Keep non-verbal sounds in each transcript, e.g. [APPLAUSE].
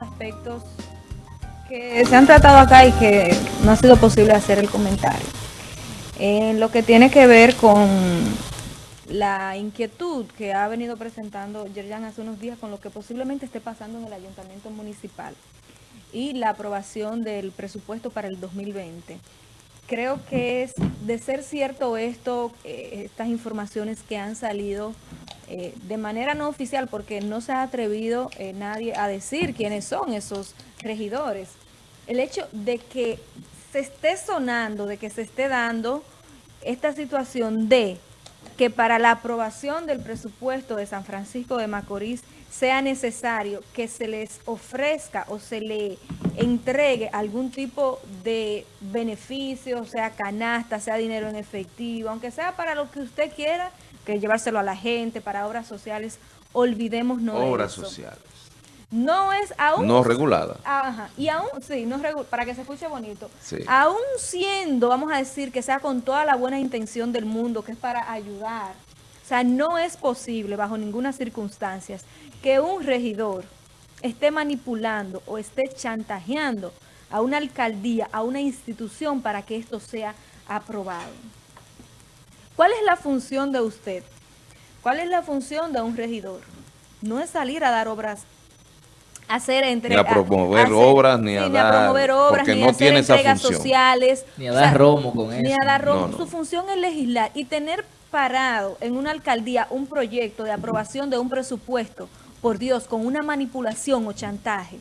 aspectos que se han tratado acá y que no ha sido posible hacer el comentario. En lo que tiene que ver con la inquietud que ha venido presentando Yerjan hace unos días con lo que posiblemente esté pasando en el ayuntamiento municipal y la aprobación del presupuesto para el 2020. Creo que es de ser cierto esto, eh, estas informaciones que han salido eh, de manera no oficial, porque no se ha atrevido eh, nadie a decir quiénes son esos regidores. El hecho de que se esté sonando, de que se esté dando esta situación de que para la aprobación del presupuesto de San Francisco de Macorís sea necesario que se les ofrezca o se le entregue algún tipo de beneficio, sea canasta, sea dinero en efectivo, aunque sea para lo que usted quiera, que llevárselo a la gente, para obras sociales, olvidemos no Obras sociales. No es aún... No regulada. Ajá, y aún, sí, no para que se escuche bonito. Sí. Aún siendo, vamos a decir, que sea con toda la buena intención del mundo, que es para ayudar. O sea, no es posible, bajo ninguna circunstancia, que un regidor esté manipulando o esté chantajeando a una alcaldía, a una institución para que esto sea aprobado. ¿Cuál es la función de usted? ¿Cuál es la función de un regidor? No es salir a dar obras hacer entre, ni a promover obras, ni, a, dar, promover obras, ni no a hacer tiene entregas sociales. Ni a dar romo con eso. Ni a dar romo. Su función es legislar y tener parado en una alcaldía un proyecto de aprobación de un presupuesto, por Dios, con una manipulación o chantaje.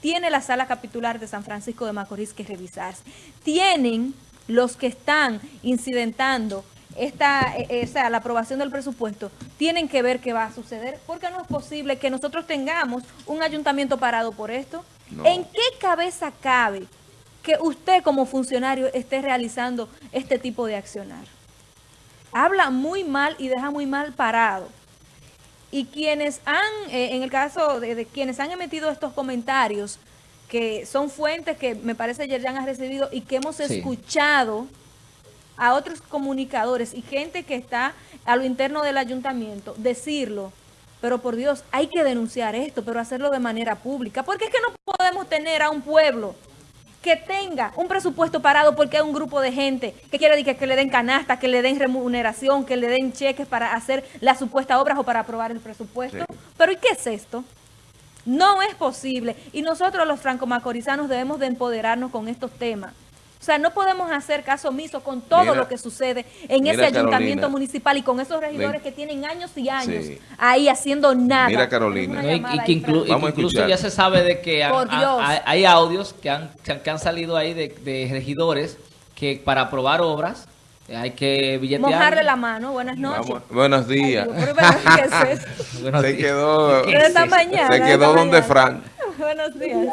Tiene la sala capitular de San Francisco de Macorís que revisarse. Tienen los que están incidentando esta, eh, eh, sea, la aprobación del presupuesto, tienen que ver qué va a suceder, porque no es posible que nosotros tengamos un ayuntamiento parado por esto. ¿En qué cabeza cabe que usted como funcionario esté realizando este tipo de accionar? Habla muy mal y deja muy mal parado. Y quienes han, eh, en el caso de, quienes han emitido estos comentarios, que son fuentes que me parece Yerjan ha recibido y que hemos escuchado a otros comunicadores y gente que está a lo interno del ayuntamiento, decirlo, pero por Dios, hay que denunciar esto, pero hacerlo de manera pública, porque es que no podemos tener a un pueblo que tenga un presupuesto parado porque hay un grupo de gente que quiere que, que le den canasta, que le den remuneración, que le den cheques para hacer las supuestas obras o para aprobar el presupuesto. Pero ¿y qué es esto? No es posible. Y nosotros los franco-macorizanos debemos de empoderarnos con estos temas. O sea, no podemos hacer caso omiso con todo lo que sucede en ese ayuntamiento municipal y con esos regidores que tienen años y años ahí haciendo nada. Mira, Carolina. Y, que, incluso ya se sabe de que hay audios que han, que han salido ahí de, regidores que para aprobar obras hay que billetear. Mojarle la mano. Buenas noches. buenos días. se quedó, se, quedó donde Fran. [LAUGHS] buenos días.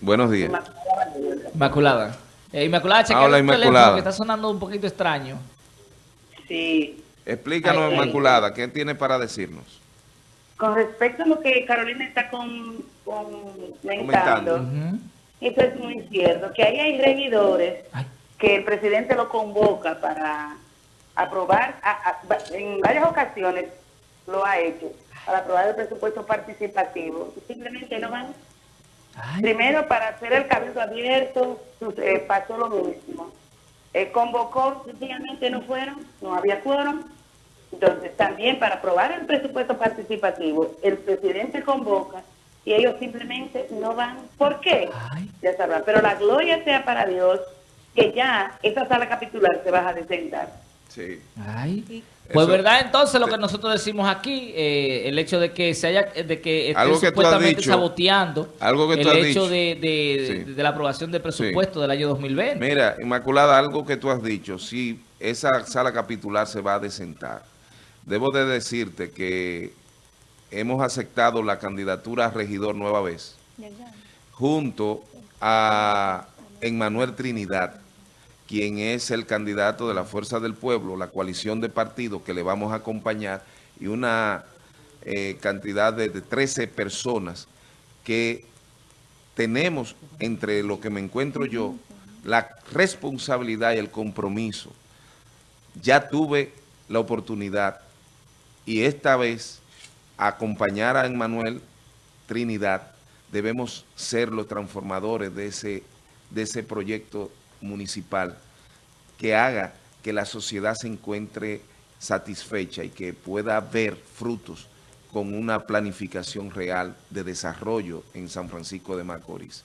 Buenos días. Inmaculada. Eh, Inmaculada, chequea el Inmaculada. que está sonando un poquito extraño. Sí. Explícanos, Inmaculada, ¿qué tiene para decirnos? Con respecto a lo que Carolina está con, comentando, eso es muy cierto, que ahí hay regidores que el presidente lo convoca para aprobar, en varias ocasiones lo ha hecho, para aprobar el presupuesto participativo. Simplemente no van Primero, para hacer el cabildo abierto, eh, pasó lo mismo. Eh, convocó, sencillamente no fueron, no había quórum. Entonces, también para aprobar el presupuesto participativo, el presidente convoca y ellos simplemente no van. ¿Por qué? Ya sabrán. Pero la gloria sea para Dios que ya esa sala capitular se va a desentar. Sí. Ay. Pues verdad, entonces lo que nosotros decimos aquí, eh, el hecho de que se haya, de que esté supuestamente saboteando algo que el hecho de, de, la aprobación del presupuesto del año 2020. Mira, Inmaculada, algo que tú has dicho, si esa sala capitular se va a desentar, debo de decirte que hemos aceptado la candidatura a regidor nueva vez, junto a Emmanuel Trinidad, quien es el candidato de la Fuerza del Pueblo, la coalición de partidos que le vamos a acompañar y una eh, cantidad de, 13 personas que tenemos entre lo que me encuentro yo la responsabilidad y el compromiso. Ya tuve la oportunidad y esta vez acompañar a Emmanuel Trinidad, debemos ser los transformadores de ese, de ese proyecto municipal que haga que la sociedad se encuentre satisfecha y que pueda ver frutos con una planificación real de desarrollo en San Francisco de Macorís.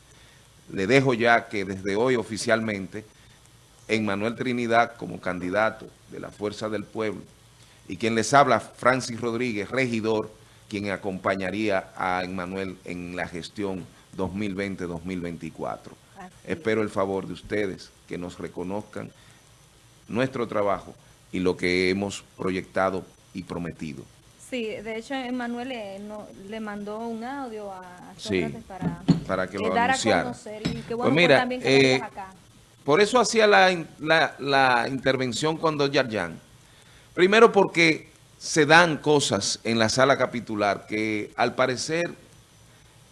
Le dejo ya que desde hoy oficialmente, en Manuel Trinidad como candidato de la Fuerza del Pueblo, y quien les habla, Francis Rodríguez, regidor, quien acompañaría a Emmanuel en la gestión 2020-2024. Espero el favor de ustedes que nos reconozcan nuestro trabajo y lo que hemos proyectado y prometido. Sí, de hecho, Emanuel le, le mandó un audio a para, para que lo anunciara. pues mira, eh, por eso hacía la, la, la intervención cuando Yarjan. Primero porque se dan cosas en la sala capitular que al parecer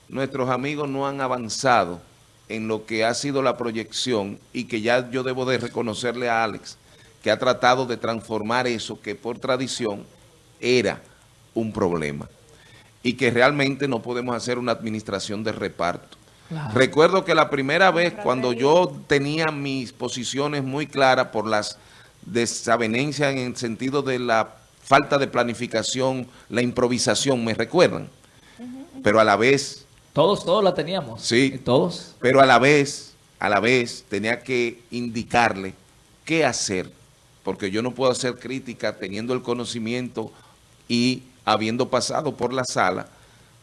nuestros amigos no han avanzado en lo que ha sido la proyección y que ya yo debo de reconocerle a Alex que ha tratado de transformar eso que por tradición era un problema y que realmente no podemos hacer una administración de reparto. Recuerdo que la primera vez cuando yo tenía mis posiciones muy claras por las desavenencias en el sentido de la falta de planificación, la improvisación, ¿me recuerdan? Pero a la vez... Todos, todos la teníamos. Sí. Todos. Pero a la vez, a la vez tenía que indicarle qué hacer, porque yo no puedo hacer crítica teniendo el conocimiento y habiendo pasado por la sala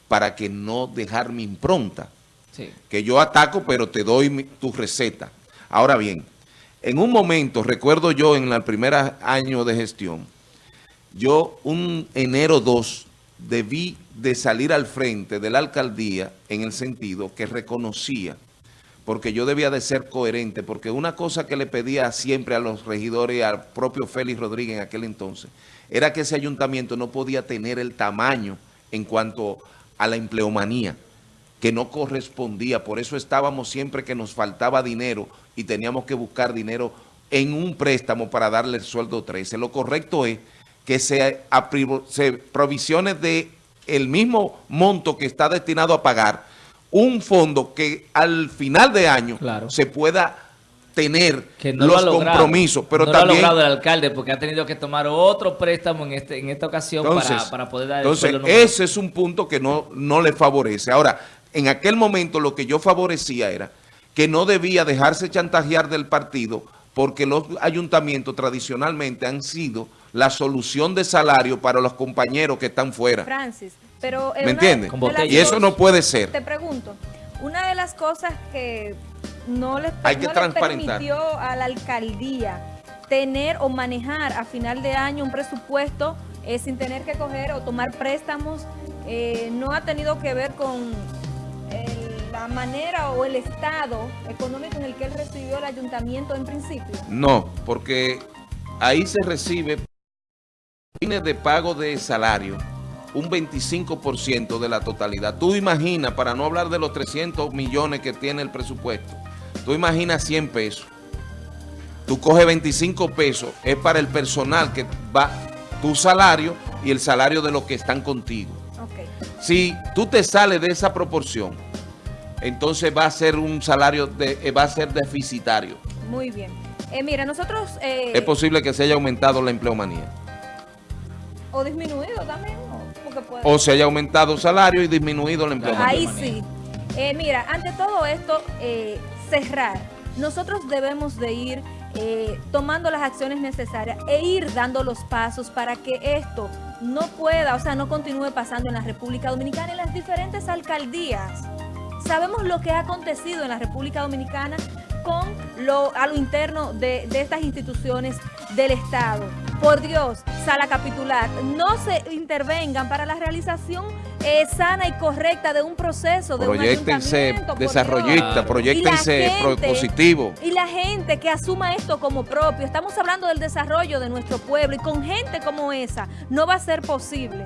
para que no dejar mi impronta. Que yo ataco, pero te doy tu receta. Ahora bien, en un momento, recuerdo yo en el primer año de gestión, yo un enero 2 debí de salir al frente de la alcaldía en el sentido que reconocía, porque yo debía de ser coherente, porque una cosa que le pedía siempre a los regidores y al propio Félix Rodríguez en aquel entonces, era que ese ayuntamiento no podía tener el tamaño en cuanto a la empleomanía, que no correspondía. Por eso estábamos siempre que nos faltaba dinero y teníamos que buscar dinero en un préstamo para darle el sueldo 13. Lo correcto es que se, se provisione de el mismo monto que está destinado a pagar un fondo que al final de año se pueda tener los compromisos. Pero no también, lo ha logrado el alcalde porque ha tenido que tomar otro préstamo en, este, en esta ocasión para, poder dar entonces, ese es un punto que no, no le favorece. Ahora, en aquel momento lo que yo favorecía era que no debía dejarse chantajear del partido porque los ayuntamientos tradicionalmente han sido la solución de salario para los compañeros que están fuera. Francis, pero... ¿Me entiendes? Y eso no puede ser. Te pregunto, una de las cosas que no les, Hay que permitió a la alcaldía tener o manejar a final de año un presupuesto eh, sin tener que coger o tomar préstamos, eh, no ha tenido que ver con la manera o el estado económico en el que él recibió el ayuntamiento en principio. No, porque ahí se recibe de pago de salario un 25% de la totalidad. Tú imaginas, para no hablar de los 300 millones que tiene el presupuesto, tú imaginas 100 pesos. Tú coges 25 pesos, es para el personal que va tu salario y el salario de los que están contigo. Si tú te sales de esa proporción, entonces va a ser un salario, de, eh, va a ser deficitario. Muy bien. Eh, mira, nosotros... Eh, es posible que se haya aumentado la empleomanía. O disminuido también. O se haya aumentado el salario y disminuido la empleomanía. Ahí sí. mira, ante todo esto, cerrar. Nosotros debemos de ir tomando las acciones necesarias e ir dando los pasos para que esto no pueda, o sea, no continúe pasando en la República Dominicana en las diferentes alcaldías. Sabemos lo que ha acontecido en la República Dominicana con lo, a lo interno de, estas instituciones del Estado. Por Dios, sala capitular, no se intervengan para la realización eh, sana y correcta de un proceso, de proyectense un desarrollista, proyectense positivo. Y la gente que asuma esto como propio, estamos hablando del desarrollo de nuestro pueblo y con gente como esa no va a ser posible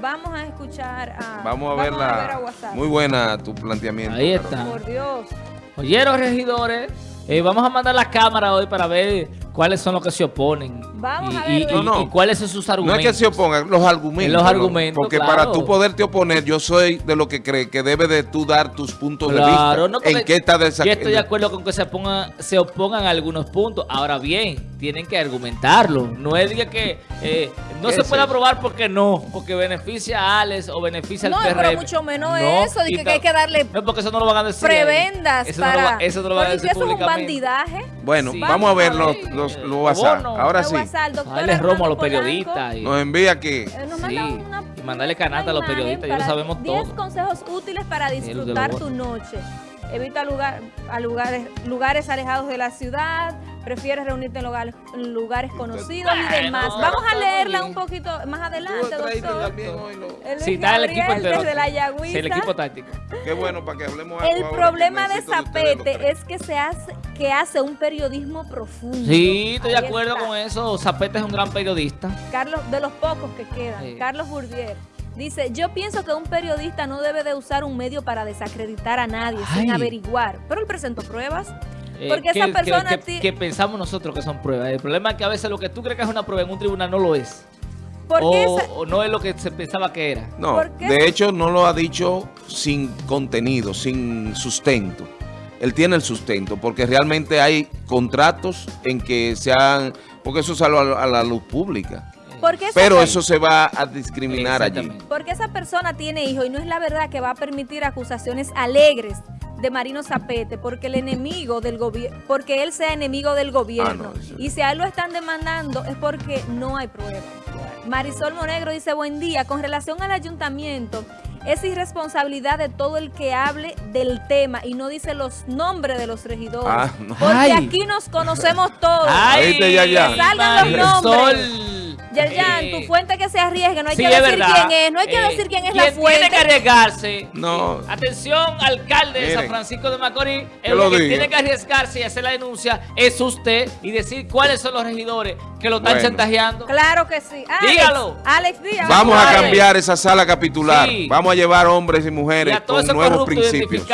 vamos a escuchar a... Vamos a, verla. Muy buena tu planteamiento. Ahí está. Por Dios. Oyeron, regidores, eh, vamos a mandar la cámara hoy para ver cuáles son los que se oponen. Vamos y, a ver. Y, cuáles son sus argumentos. No es que se opongan, los argumentos. Los argumentos, Porque para tú poderte oponer, yo soy de lo que cree que debe de tú dar tus puntos de vista. No, ¿En qué está Yo estoy de acuerdo con que se, pongan, se opongan a algunos puntos. Ahora bien, tienen que argumentarlo. No es que eh, no se puede aprobar porque no, porque beneficia a Alex o beneficia al PRM. No, pero mucho menos eso, de que, hay que darle no, porque eso no lo van a decir prebendas eso para... No lo, eso no lo van a decir eso es un bandidaje. Bueno, vamos a ver los, los, los WhatsApp. Ahora sí. Dale romo a los periodistas. Nos envía aquí. Eh, sí. y mandarle canata a los periodistas, ya lo sabemos todo. 10 consejos útiles para disfrutar tu noche. Evita lugar, a lugares, lugares alejados de la ciudad, prefieres reunirte en lugares, en lugares conocidos y demás. Vamos a leerla un poquito más adelante, doctor. El sí, está el equipo entero. Desde la Yagüiza. el equipo táctico. Qué bueno para que hablemos El problema de Zapete es que se hace que hace un periodismo profundo. Sí, estoy de acuerdo con eso. Zapete es un gran periodista. Carlos, de los pocos que quedan. Carlos Burdier. Dice, yo pienso que un periodista no debe de usar un medio para desacreditar a nadie sin averiguar. Pero él presentó pruebas. Eh, porque esa persona... Que, pensamos nosotros que son pruebas. El problema es que a veces lo que tú crees que es una prueba en un tribunal no lo es. O, no es lo que se pensaba que era. No, de hecho no lo ha dicho sin contenido, sin sustento. Él tiene el sustento porque realmente hay contratos en que se han... Porque eso salió a la luz pública. Pero eso se va a discriminar allí. Porque esa persona tiene hijos y no es la verdad que va a permitir acusaciones alegres de Marino Zapete porque el enemigo del gobierno, porque él sea enemigo del gobierno. Ah, y si a él lo están demandando es porque no hay pruebas. Marisol Monegro dice, buen día, con relación al ayuntamiento, es irresponsabilidad de todo el que hable del tema y no dice los nombres de los regidores. Ah, porque aquí nos conocemos todos. Ay, ya, ya. salgan los nombres. Yerjan, tu fuente que se arriesgue, no hay que decir quién es, no hay que decir quién es la fuente. tiene que arriesgarse, no. atención, alcalde de San Francisco de Macorís, el que tiene que arriesgarse y hacer la denuncia es usted y decir cuáles son los regidores que lo están chantajeando. Claro que sí. Dígalo. Alex Díaz. Vamos a cambiar esa sala capitular. Vamos a llevar hombres y mujeres con nuevos principios.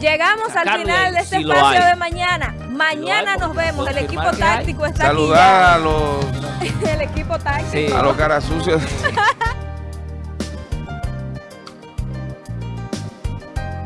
Llegamos al final de este espacio de mañana. Mañana nos vemos. El equipo táctico está Saludar a los... [LAUGHS] el equipo táctico. A los caras sucios. [LAUGHS]